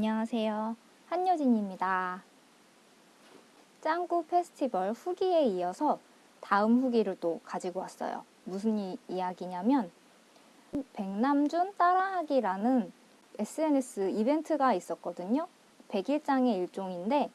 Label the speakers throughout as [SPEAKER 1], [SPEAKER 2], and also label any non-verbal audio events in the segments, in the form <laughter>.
[SPEAKER 1] 안녕하세요. 한여진입니다. 짱구 페스티벌 후기에 이어서 다음 후기를 또 가지고 왔어요. 무슨 이, 이야기냐면 백남준 따라하기라는 SNS 이벤트가 있었거든요. 백일장의 일종인데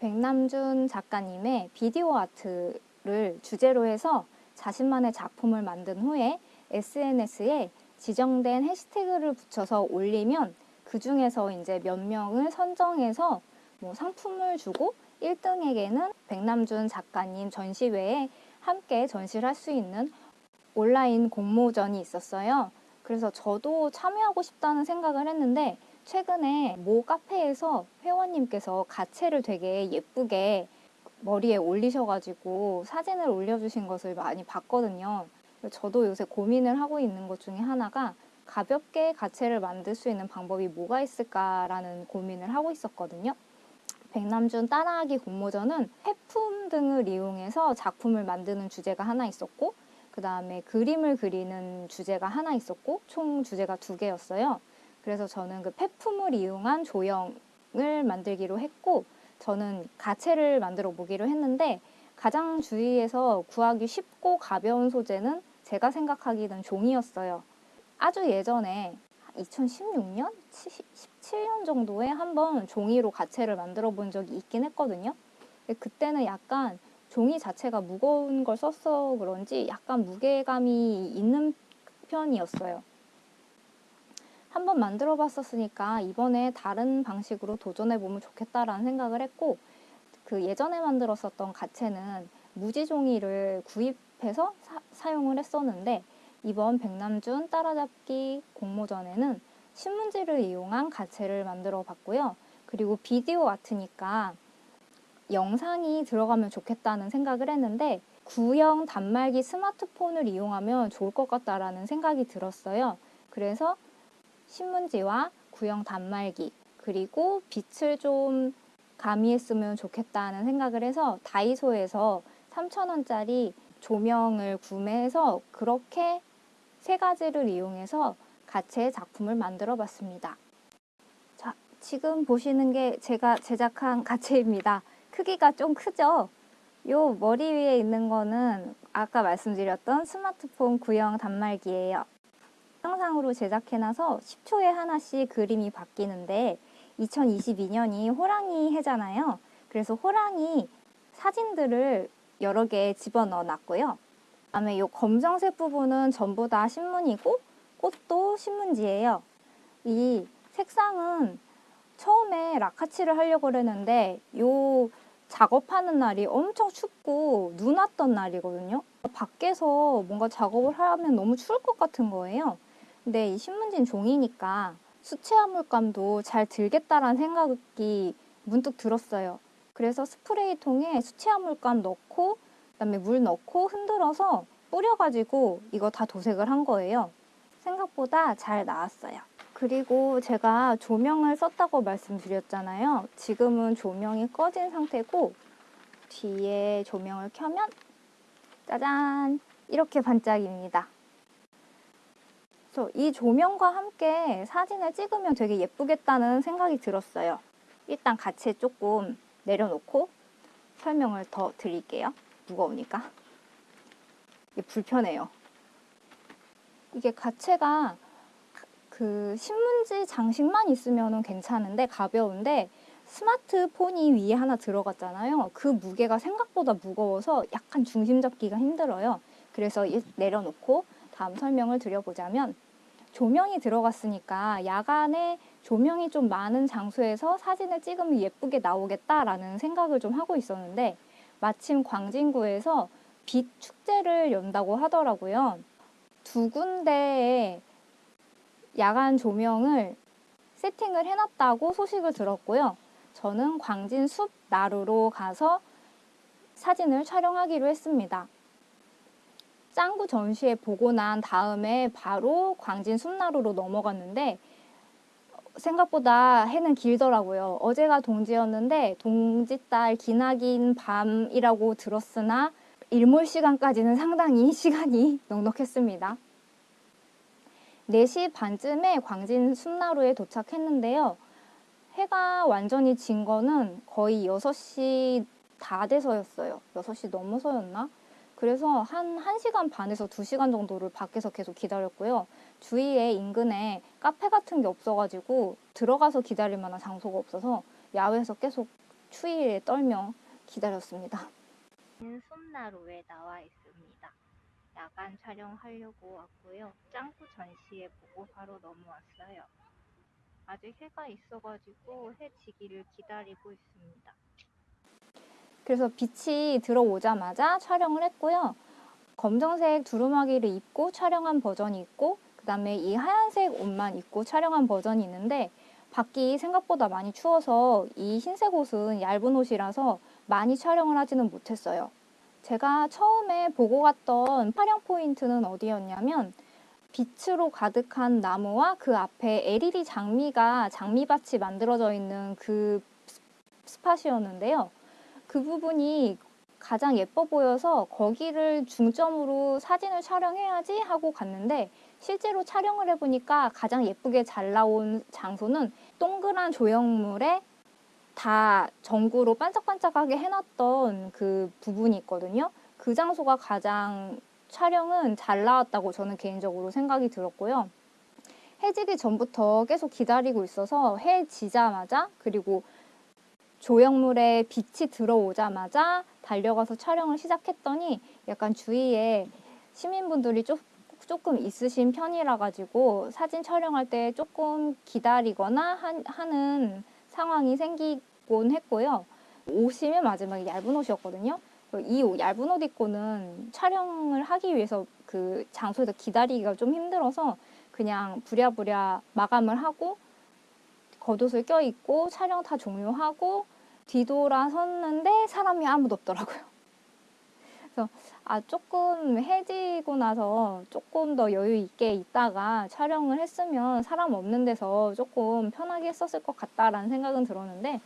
[SPEAKER 1] 백남준 작가님의 비디오 아트를 주제로 해서 자신만의 작품을 만든 후에 SNS에 지정된 해시태그를 붙여서 올리면 그 중에서 이제 몇 명을 선정해서 뭐 상품을 주고 1등에게는 백남준 작가님 전시회에 함께 전시를 할 수 있는 온라인 공모전이 있었어요. 그래서 저도 참여하고 싶다는 생각을 했는데 최근에 모 카페에서 회원님께서 가채를 되게 예쁘게 머리에 올리셔가지고 사진을 올려주신 것을 많이 봤거든요. 저도 요새 고민을 하고 있는 것 중에 하나가 가볍게 가채를 만들 수 있는 방법이 뭐가 있을까라는 고민을 하고 있었거든요. 백남준 따라하기 공모전은 폐품 등을 이용해서 작품을 만드는 주제가 하나 있었고 그 다음에 그림을 그리는 주제가 하나 있었고 총 주제가 두 개였어요. 그래서 저는 그 폐품을 이용한 조형을 만들기로 했고 저는 가채를 만들어 보기로 했는데 가장 주위에서 구하기 쉽고 가벼운 소재는 제가 생각하기는 종이였어요. 아주 예전에 2016년? 17년 정도에 한번 종이로 가채를 만들어 본 적이 있긴 했거든요. 그때는 약간 종이 자체가 무거운 걸 썼어 그런지 약간 무게감이 있는 편이었어요. 한번 만들어 봤었으니까 이번에 다른 방식으로 도전해 보면 좋겠다라는 생각을 했고 그 예전에 만들었었던 가채는 무지 종이를 구입해서 사, 용을 했었는데 이번 백남준 따라잡기 공모전에는 신문지를 이용한 가채를 만들어 봤고요. 그리고 비디오 아트니까 영상이 들어가면 좋겠다는 생각을 했는데 구형 단말기 스마트폰을 이용하면 좋을 것 같다라는 생각이 들었어요. 그래서 신문지와 구형 단말기 그리고 빛을 좀 가미했으면 좋겠다는 생각을 해서 다이소에서 3,000원짜리 조명을 구매해서 그렇게 세 가지를 이용해서 가채 작품을 만들어 봤습니다. 자, 지금 보시는 게 제가 제작한 <laughs> 가채입니다. 크기가 좀 크죠? 요 머리 위에 있는 거는 아까 말씀드렸던 스마트폰 구형 단말기예요. 영상으로 제작해놔서 10초에 하나씩 그림이 바뀌는데 2022년이 호랑이 해잖아요. 그래서 호랑이 사진들을 여러 개 집어넣어 놨고요. 다음에 이 검정색 부분은 전부 다 신문이고 꽃도 신문지예요. 이 색상은 처음에 라카치를 하려고 그랬는데 요 작업하는 날이 엄청 춥고 눈 왔던 날이거든요. 밖에서 뭔가 작업을 하면 너무 추울 것 같은 거예요. 근데 이 신문지는 종이니까 수채 화 물감도 잘 들겠다라는 생각이 문득 들었어요. 그래서 스프레이 통에 수채 화 물감 넣고 그다음에 물 넣고 흔들어서 뿌려가지고 이거 다 도색을 한 거예요. 생각보다 잘 나왔어요. 그리고 제가 조명을 썼다고 말씀드렸잖아요. 지금은 조명이 꺼진 상태고 뒤에 조명을 켜면 짜잔! 이렇게 반짝입니다. 그래서 이 조명과 함께 사진을 찍으면 되게 예쁘겠다는 생각이 들었어요. 일단 같이 조금 내려놓고 설명을 더 드릴게요. 무거우니까. 이게 불편해요. 이게 가채가 그 신문지 장식만 있으면 괜찮은데 가벼운데 스마트폰이 위에 하나 들어갔잖아요. 그 무게가 생각보다 무거워서 약간 중심 잡기가 힘들어요. 그래서 내려놓고 다음 설명을 드려보자면 조명이 들어갔으니까 야간에 조명이 좀 많은 장소에서 사진을 찍으면 예쁘게 나오겠다라는 생각을 좀 하고 있었는데 마침 광진구에서 빛 축제를 연다고 하더라고요. 두 군데에 야간 조명을 세팅을 해놨다고 소식을 들었고요. 저는 광진 숲 나루로 가서 사진을 촬영하기로 했습니다. 짱구 전시회 보고 난 다음에 바로 광진 숲나루로 넘어갔는데 생각보다 해는 길더라고요. 어제가 동지였는데 동지달 기나긴 밤이라고 들었으나 일몰 시간까지는 상당히 <laughs> 시간이 넉넉했습니다. 4시 반쯤에 광진 숲나루에 도착했는데요. 해가 완전히 진 거는 거의 6시 다 돼서였어요. 6시 넘어서였나? 그래서 한 1시간 반에서 2시간 정도를 밖에서 계속 기다렸고요. 주위에 인근에 카페 같은 게 없어가지고 들어가서 기다릴 만한 장소가 없어서 야외에서 계속 추위에 떨며 기다렸습니다.
[SPEAKER 2] 솜나루에 나와 있습니다. 야간 촬영하려고 왔고요. 짱구 전시회 보고 바로 넘어왔어요. 아직 해가 있어가지고 해 지기를 기다리고 있습니다.
[SPEAKER 1] 그래서 빛이 들어오자마자 촬영을 했고요. 검정색 두루마기를 입고 촬영한 버전이 있고 그 다음에 이 하얀색 옷만 입고 촬영한 버전이 있는데 밖이 생각보다 많이 추워서 이 흰색 옷은 얇은 옷이라서 많이 촬영을 하지는 못했어요. 제가 처음에 보고 갔던 촬영 포인트는 어디였냐면 빛으로 가득한 나무와 그 앞에 LED 장미가 장미밭이 만들어져 있는 그 스팟이었는데요. 그 부분이 가장 예뻐 보여서 거기를 중점으로 사진을 촬영해야지 하고 갔는데 실제로 촬영을 해보니까 가장 예쁘게 잘 나온 장소는 동그란 조형물에 다 전구로 반짝반짝하게 해놨던 그 부분이 있거든요. 그 장소가 가장 촬영은 잘 나왔다고 저는 개인적으로 생각이 들었고요. 해지기 전부터 계속 기다리고 있어서 해 지자마자 그리고 조형물에 빛이 들어오자마자 달려가서 촬영을 시작했더니 약간 주위에 시민분들이 조, 조금 있으신 편이라 가지고 사진 촬영할 때 조금 기다리거나 한, 하는 상황이 생기곤 했고요. 옷이 맨 마지막에 얇은 옷이었거든요. 이 옷, 얇은 옷 입고는 촬영을 하기 위해서 그 장소에서 기다리기가 좀 힘들어서 그냥 부랴부랴 마감을 하고 겉옷을 껴입고 촬영 다 종료하고 뒤돌아섰는데 사람이 아무도 없더라고요. 그래서 아 조금 해지고 나서 조금 더 여유 있게 있다가 촬영을 했으면 사람 없는 데서 조금 편하게 했었을 것 같다라는 생각은 들었는데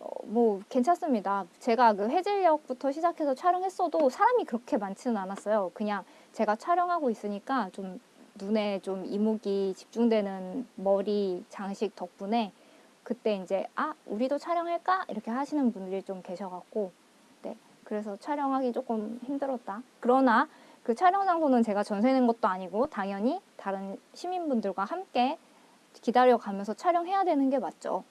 [SPEAKER 1] 어, 뭐 괜찮습니다. 제가 그 해질녘부터 시작해서 촬영했어도 사람이 그렇게 많지는 않았어요. 그냥 제가 촬영하고 있으니까 좀 눈에 좀 이목이 집중되는 머리 장식 덕분에 그때 이제 아 우리도 촬영할까 이렇게 하시는 분들이 좀 계셔갖고 네 그래서 촬영하기 조금 힘들었다. 그러나 그 촬영 장소는 제가 전세 낸 것도 아니고 당연히 다른 시민분들과 함께 기다려가면서 촬영해야 되는 게 맞죠.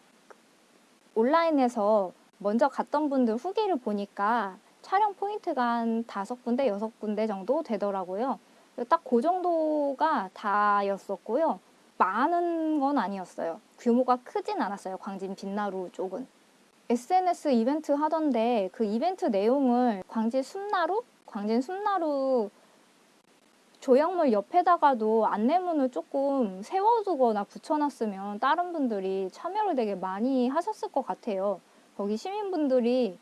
[SPEAKER 1] 온라인에서 먼저 갔던 분들 후기를 보니까 촬영 포인트가 한 다섯 군데, 여섯 군데 정도 되더라고요. 딱 그 정도가 다였었고요. 많은 건 아니었어요. 규모가 크진 않았어요. 광진 빛나루 쪽은. SNS 이벤트 하던데 그 이벤트 내용을 광진 숲나루? 광진 숲나루 조형물 옆에다가도 안내문을 조금 세워두거나 붙여놨으면 다른 분들이 참여를 되게 많이 하셨을 것 같아요. 거기 시민분들이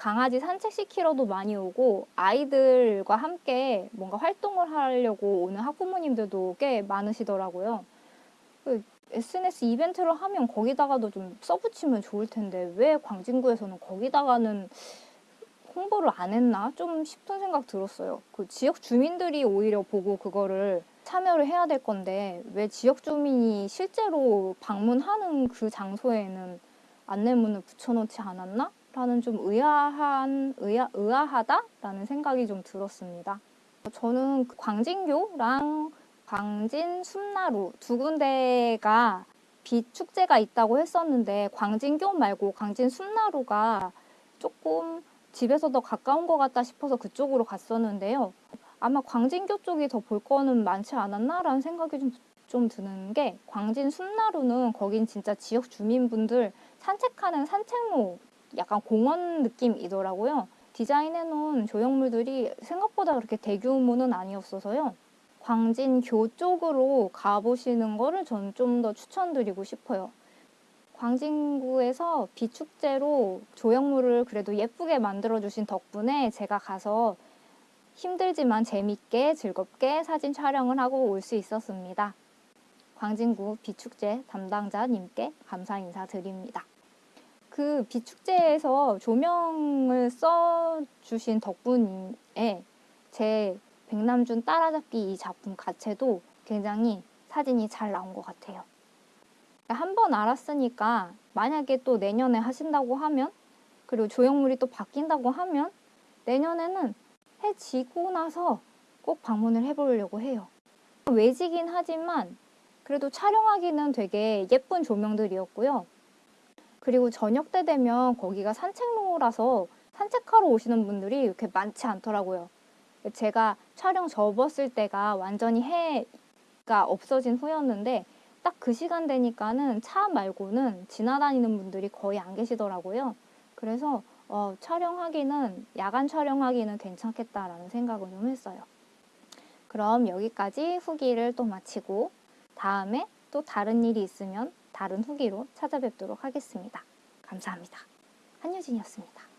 [SPEAKER 1] 강아지 산책시키러도 많이 오고 아이들과 함께 뭔가 활동을 하려고 오는 학부모님들도 꽤 많으시더라고요. 그 SNS 이벤트를 하면 거기다가도 좀 써붙이면 좋을 텐데 왜 광진구에서는 거기다가는 홍보를 안 했나 좀 싶은 생각 들었어요. 그 지역 주민들이 오히려 보고 그거를 참여를 해야 될 건데 왜 지역 주민이 실제로 방문하는 그 장소에는 안내문을 붙여놓지 않았나? 라는 좀 의아한, 의아, 의아하다라는 생각이 좀 들었습니다. 저는 그 광진교랑 광진 숲나루 두 군데가 빛 축제가 있다고 했었는데 광진교 말고 광진 숲나루가 조금 집에서 더 가까운 것 같다 싶어서 그쪽으로 갔었는데요. 아마 광진교 쪽이 더 볼 거는 많지 않았나라는 생각이 좀, 좀 드는 게 광진 숲나루는 거긴 진짜 지역 주민분들 산책하는 산책로 약간 공원 느낌이더라고요. 디자인해 놓은 조형물들이 생각보다 그렇게 대규모는 아니었어서요. 광진교 쪽으로 가보시는 거를 전 좀 더 추천드리고 싶어요. 광진구에서 비축제로 조형물을 그래도 예쁘게 만들어주신 덕분에 제가 가서 힘들지만 재밌게 즐겁게 사진 촬영을 하고 올 수 있었습니다. 광진구 비축제 담당자님께 감사 인사드립니다. 그 비축제에서 조명을 써주신 덕분에 제 백남준 따라잡기 이 작품 자체도 굉장히 사진이 잘 나온 것 같아요. 한 번 알았으니까 만약에 또 내년에 하신다고 하면 그리고 조형물이 또 바뀐다고 하면 내년에는 해 지고 나서 꼭 방문을 해보려고 해요. 외지긴 하지만 그래도 촬영하기는 되게 예쁜 조명들이었고요. 그리고 저녁 때 되면 거기가 산책로라서 산책하러 오시는 분들이 이렇게 많지 않더라고요. 제가 촬영 접었을 때가 완전히 해가 없어진 후였는데 딱 그 시간 되니까는 차 말고는 지나다니는 분들이 거의 안 계시더라고요. 그래서 어, 촬영하기는 야간 촬영하기는 괜찮겠다라는 생각을 좀 했어요. 그럼 여기까지 후기를 또 마치고 다음에 또 다른 일이 있으면 다른 후기로 찾아뵙도록 하겠습니다. 감사합니다. 한유진이었습니다.